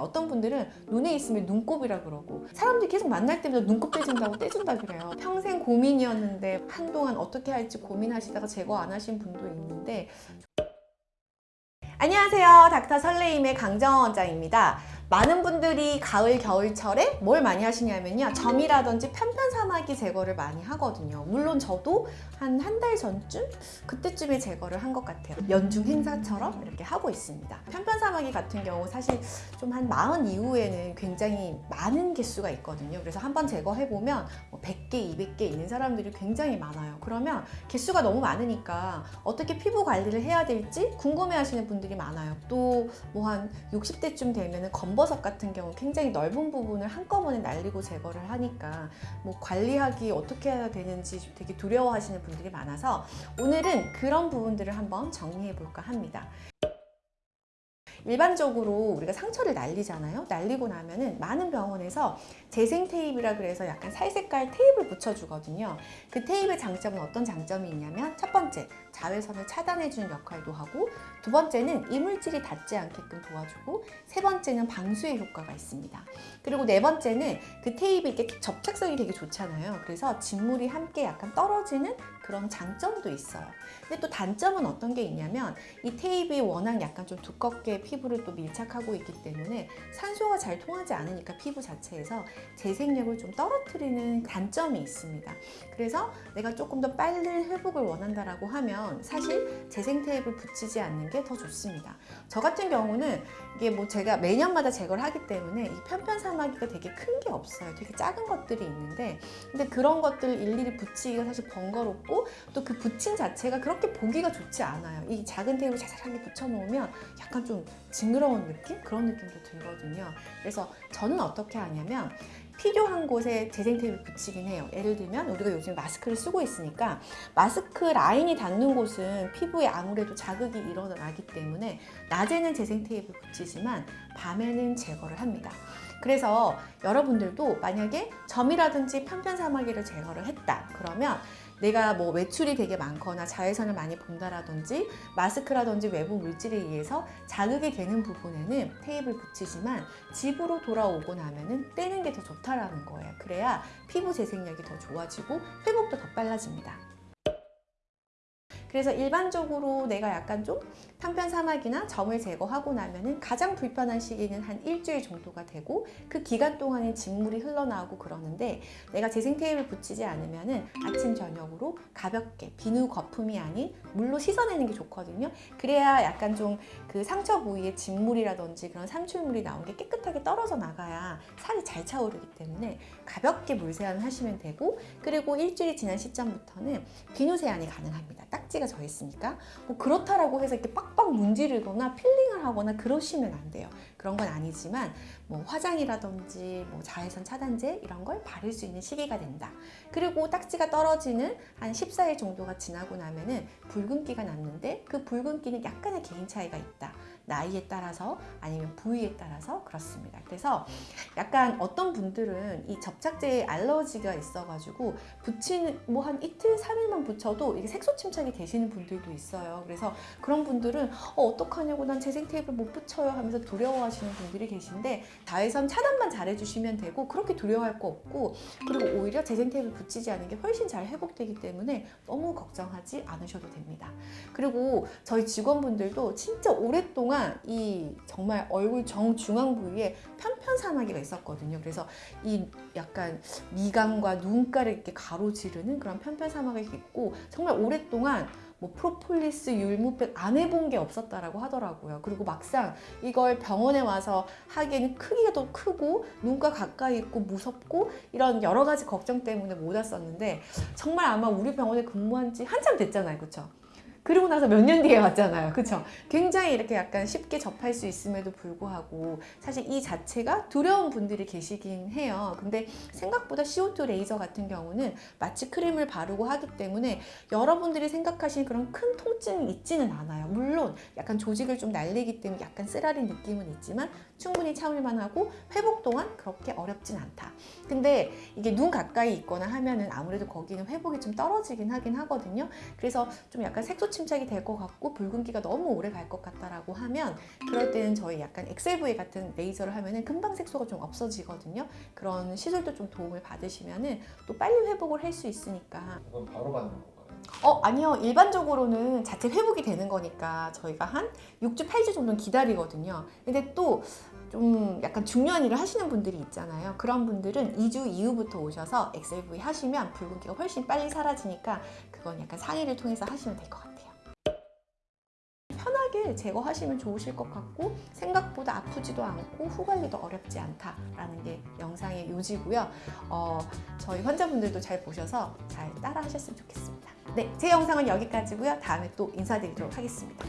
같아요. 어떤 분들은 눈에 있으면 눈곱이라 그러고 사람들이 계속 만날 때마다 눈곱 떼준다고 떼준다 그래요. 평생 고민이었는데 한동안 어떻게 할지 고민하시다가 제거 안 하신 분도 있는데 안녕하세요. 닥터 설레임의 강정원 원장입니다. 많은 분들이 가을 겨울철에 뭘 많이 하시냐면요. 점이라든지 편편사마귀 제거를 많이 하거든요. 물론 저도 한 한 달 전쯤 그때쯤에 제거를 한 것 같아요. 연중 행사처럼 이렇게 하고 있습니다. 편편사마귀 같은 경우 사실 좀한 마흔 이후에는 굉장히 많은 개수가 있거든요. 그래서 한번 제거해보면 뭐 100개 200개 있는 사람들이 굉장히 많아요. 그러면 개수가 너무 많으니까 어떻게 피부 관리를 해야 될지 궁금해 하시는 분들이 많아요. 또 뭐 한 60대쯤 되면 은 검 검버섯 같은 경우 굉장히 넓은 부분을 한꺼번에 날리고 제거를 하니까 뭐 관리하기 어떻게 해야 되는지 되게 두려워하시는 분들이 많아서 오늘은 그런 부분들을 한번 정리해 볼까 합니다. 일반적으로 우리가 상처를 날리잖아요. 날리고 나면은 많은 병원에서 재생 테이프라 그래서 약간 살색깔 테이프를 붙여주거든요. 그 테이프의 장점은 어떤 장점이 있냐면 첫 번째, 자외선을 차단해주는 역할도 하고 두 번째는 이물질이 닿지 않게끔 도와주고 세 번째는 방수의 효과가 있습니다. 그리고 네 번째는 그 테이프 이렇게 접착성이 되게 좋잖아요. 그래서 진물이 함께 약간 떨어지는 그런 장점도 있어요. 근데 또 단점은 어떤 게 있냐면 이 테이프이 워낙 약간 좀 두껍게 피부를 또 밀착하고 있기 때문에 산소가 잘 통하지 않으니까 피부 자체에서 재생력을 좀 떨어뜨리는 단점이 있습니다. 그래서 내가 조금 더 빠른 회복을 원한다라고 하면 사실 재생 테이프를 붙이지 않는 게 더 좋습니다. 저 같은 경우는 이게 뭐 제가 매년마다 제거를 하기 때문에 이 편편 사마귀가 되게 큰 게 없어요. 되게 작은 것들이 있는데 근데 그런 것들 일일이 붙이기가 사실 번거롭고 또그 붙인 자체가 그렇게 보기가 좋지 않아요. 이 작은 테이프를 자잘하게 붙여놓으면 약간 좀 징그러운 느낌? 그런 느낌도 들거든요. 그래서 저는 어떻게 하냐면 필요한 곳에 재생 테이프를 붙이긴 해요. 예를 들면 우리가 요즘 마스크를 쓰고 있으니까 마스크 라인이 닿는 곳은 피부에 아무래도 자극이 일어나기 때문에 낮에는 재생 테이프를 붙이지만 밤에는 제거를 합니다. 그래서 여러분들도 만약에 점이라든지 편편사마귀를 제거를 했다 그러면 내가 뭐 외출이 되게 많거나 자외선을 많이 본다라든지 마스크라든지 외부 물질에 의해서 자극이 되는 부분에는 테이프를 붙이지만 집으로 돌아오고 나면은 떼는 게 더 좋다라는 거예요. 그래야 피부 재생력이 더 좋아지고 회복도 더 빨라집니다. 그래서 일반적으로 내가 약간 좀 편편사막이나 점을 제거하고 나면은 가장 불편한 시기는 한 일주일 정도가 되고 그 기간 동안에 진물이 흘러나오고 그러는데 내가 재생 테이프를 붙이지 않으면은 아침 저녁으로 가볍게 비누 거품이 아닌 물로 씻어내는 게 좋거든요. 그래야 약간 좀그 상처 부위에 진물이라든지 그런 삼출물이 나온 게 깨끗하게 떨어져 나가야 살이 잘 차오르기 때문에 가볍게 물 세안을 하시면 되고 그리고 일주일이 지난 시점부터는 비누 세안이 가능합니다. 딱지가 져 있으니까 뭐 그렇다라고 해서 이렇게 빡빡 문지르거나 필링을 하거나 그러시면 안 돼요. 그런 건 아니지만 뭐 화장이라든지 뭐 자외선 차단제 이런 걸 바를 수 있는 시기가 된다. 그리고 딱지가 떨어지는 한 14일 정도가 지나고 나면은 붉은기가 났는데 그 붉은기는 약간의 개인 차이가 있다. 나이에 따라서 아니면 부위에 따라서 그렇습니다. 그래서 약간 어떤 분들은 이 접착제에 알러지가 있어가지고 붙이는 뭐 한 이틀, 3일만 붙여도 이게 색소 침착이 되시는 분들도 있어요. 그래서 그런 분들은 어, 어떡하냐고 난 재생 테이프를 못 붙여요 하면서 두려워하시는 분들이 계신데 자외선 차단만 잘해주시면 되고 그렇게 두려워할 거 없고 그리고 오히려 재생 테이프 붙이지 않은 게 훨씬 잘 회복되기 때문에 너무 걱정하지 않으셔도 됩니다. 그리고 저희 직원분들도 진짜 오랫동안 이 정말 얼굴 정중앙 부위에 편편 사마귀가 있었거든요. 그래서 이 약간 미간과 눈가를 이렇게 가로지르는 그런 편편 사마귀가 있고 정말 오랫동안 뭐 프로폴리스, 율무백 안 해본 게 없었다라고 하더라고요. 그리고 막상 이걸 병원에 와서 하기에는 크기가 더 크고 눈과 가까이 있고 무섭고 이런 여러 가지 걱정 때문에 못 왔었는데 정말 아마 우리 병원에 근무한 지 한참 됐잖아요. 그렇죠? 그리고 나서 몇 년 뒤에 왔잖아요. 그쵸? 굉장히 이렇게 약간 쉽게 접할 수 있음에도 불구하고 사실 이 자체가 두려운 분들이 계시긴 해요. 근데 생각보다 CO2 레이저 같은 경우는 마치 크림을 바르고 하기 때문에 여러분들이 생각하시는 그런 큰 통증이 있지는 않아요. 물론 약간 조직을 좀 날리기 때문에 약간 쓰라린 느낌은 있지만 충분히 참을만 하고 회복 동안 그렇게 어렵진 않다. 근데 이게 눈 가까이 있거나 하면은 아무래도 거기는 회복이 좀 떨어지긴 하긴 하거든요. 그래서 좀 약간 색소 침착이 될 것 같고 붉은기가 너무 오래 갈 것 같다라고 하면 그럴 때는 저희 약간 엑셀브이 같은 레이저를 하면은 금방 색소가 좀 없어지거든요. 그런 시술도 좀 도움을 받으시면은 또 빨리 회복을 할 수 있으니까. 그건 바로 받는 건가요? 어 아니요. 일반적으로는 자체 회복이 되는 거니까 저희가 한 6주 8주 정도는 기다리거든요. 근데 또 좀 약간 중요한 일을 하시는 분들이 있잖아요. 그런 분들은 2주 이후부터 오셔서 엑셀V 하시면 붉은기가 훨씬 빨리 사라지니까 그건 약간 상의를 통해서 하시면 될 것 같아요 제거하시면 좋으실 것 같고 생각보다 아프지도 않고 후 관리도 어렵지 않다라는 게 영상의 요지고요 어, 저희 환자분들도 잘 보셔서 잘 따라 하셨으면 좋겠습니다. 네, 제 영상은 여기까지고요. 다음에 또 인사드리도록 하겠습니다.